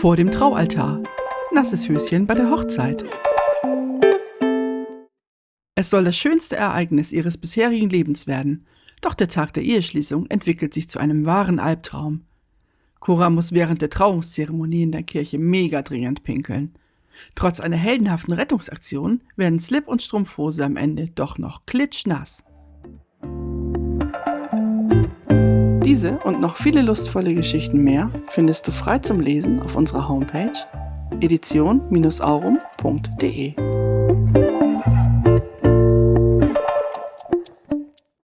Vor dem Traualtar. Nasses Höschen bei der Hochzeit. Es soll das schönste Ereignis ihres bisherigen Lebens werden, doch der Tag der Eheschließung entwickelt sich zu einem wahren Albtraum. Cora muss während der Trauungszeremonie in der Kirche mega dringend pinkeln. Trotz einer heldenhaften Rettungsaktion werden Slip und Strumpfhose am Ende doch noch klitschnass. Diese und noch viele lustvolle Geschichten mehr findest du frei zum Lesen auf unserer Homepage edition-aurum.de.